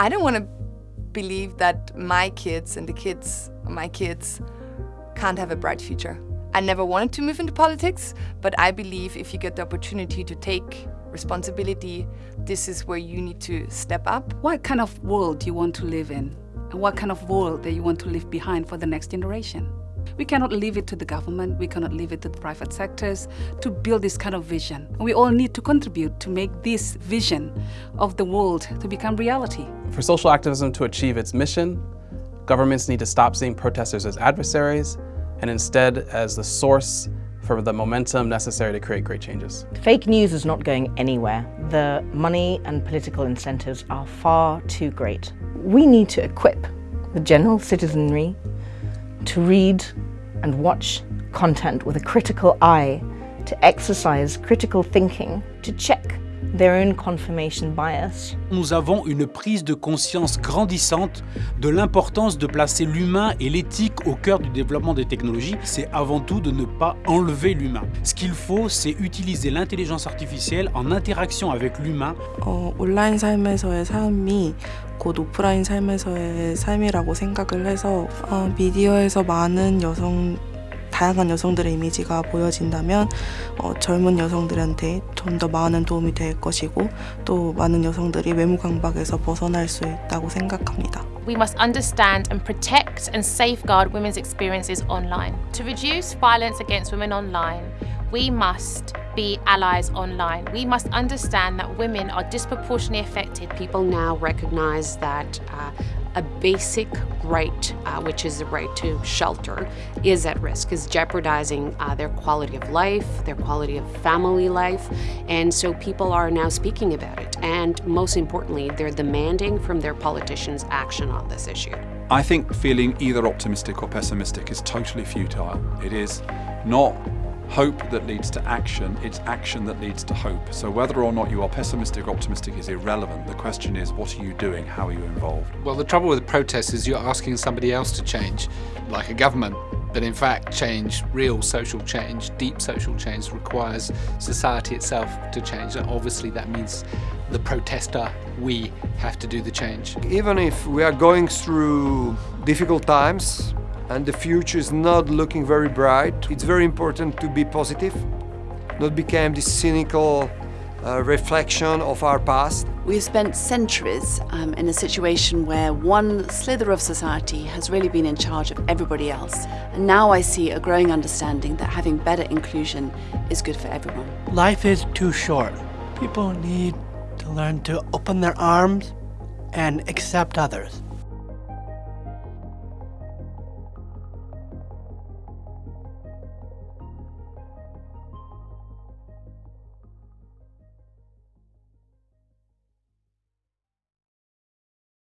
I don't want to believe that my kids and the kids my kids can't have a bright future. I never wanted to move into politics, but I believe if you get the opportunity to take responsibility, this is where you need to step up. What kind of world do you want to live in? And what kind of world that you want to leave behind for the next generation? We cannot leave it to the government, we cannot leave it to the private sectors to build this kind of vision. We all need to contribute to make this vision of the world to become reality. For social activism to achieve its mission, governments need to stop seeing protesters as adversaries and instead as the source for the momentum necessary to create great changes. Fake news is not going anywhere. The money and political incentives are far too great. We need to equip the general citizenry to read and watch content with a critical eye, to exercise critical thinking, to check their own confirmation bias. Nous avons une prise de conscience grandissante de l'importance de placer l'humain et l'éthique au cœur du développement des technologies. C'est avant tout de ne pas enlever l'humain. Ce qu'il faut, c'est utiliser l'intelligence artificielle en interaction avec l'humain. 어, 곧 오프라인 삶에서의 삶이라고 생각을 해서 어, 미디어에서 많은 여성 다양한 여성들의 이미지가 보여진다면 어, 젊은 여성들한테 좀 더 많은 도움이 될 것이고 또 많은 여성들이 외모 강박에서 벗어날 수 있다고 생각합니다. We must understand and protect and safeguard women's experiences online. To reduce violence against women online, we must be allies online. We must understand that women are disproportionately affected. People now recognize that uh, a basic right, uh, which is the right to shelter, is at risk, is jeopardizing uh, their quality of life, their quality of family life, and so people are now speaking about it. And most importantly, they're demanding from their politicians action on this issue. I think feeling either optimistic or pessimistic is totally futile. It is not hope that leads to action, it's action that leads to hope. So whether or not you are pessimistic or optimistic is irrelevant. The question is, what are you doing? How are you involved? Well, the trouble with protests is you're asking somebody else to change, like a government. But in fact, change, real social change, deep social change requires society itself to change. And obviously that means the protester, we have to do the change. Even if we are going through difficult times, and the future is not looking very bright. It's very important to be positive, not become this cynical uh, reflection of our past. We've spent centuries um, in a situation where one slither of society has really been in charge of everybody else. And now I see a growing understanding that having better inclusion is good for everyone. Life is too short. People need to learn to open their arms and accept others.